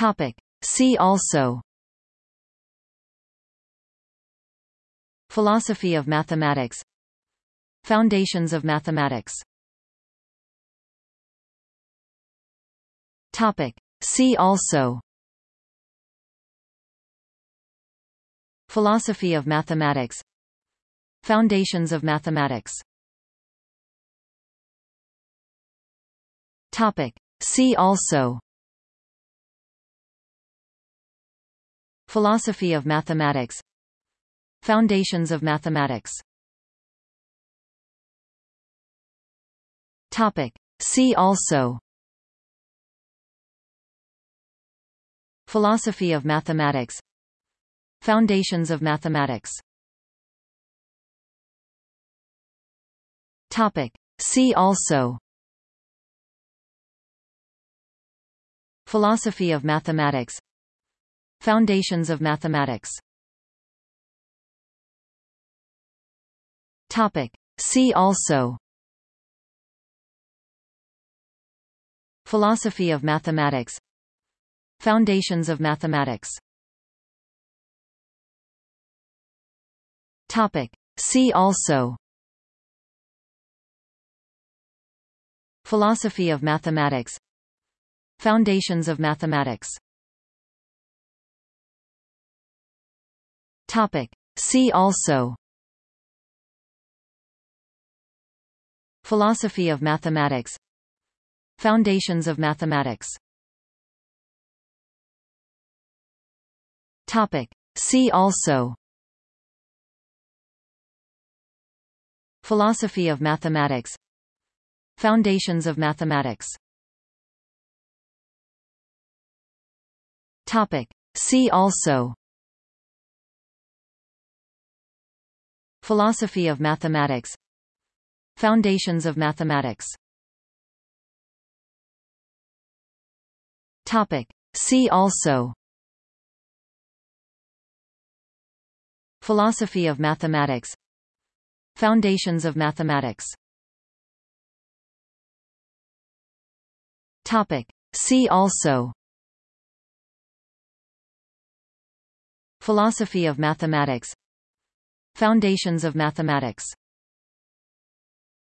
Topic. See also. Philosophy of mathematics. Foundations of mathematics. Topic. See also. Philosophy of mathematics. Foundations of mathematics. Topic. See also Philosophy of mathematics. Foundations of mathematics. Topic. See also. Philosophy of mathematics. Foundations of mathematics. Topic. See also. Philosophy of mathematics Foundations of mathematics. Topic. See also. Philosophy of mathematics. Foundations of mathematics. Topic. See also. Philosophy of mathematics. Foundations of mathematics Topic. See also. Philosophy of mathematics. Foundations of mathematics. Topic. See also. Philosophy of mathematics. Foundations of mathematics. Topic. See also Philosophy of mathematics. Foundations of mathematics. Topic. See also. Philosophy of mathematics. Foundations of mathematics. Topic. See also. Philosophy of mathematics Foundations of mathematics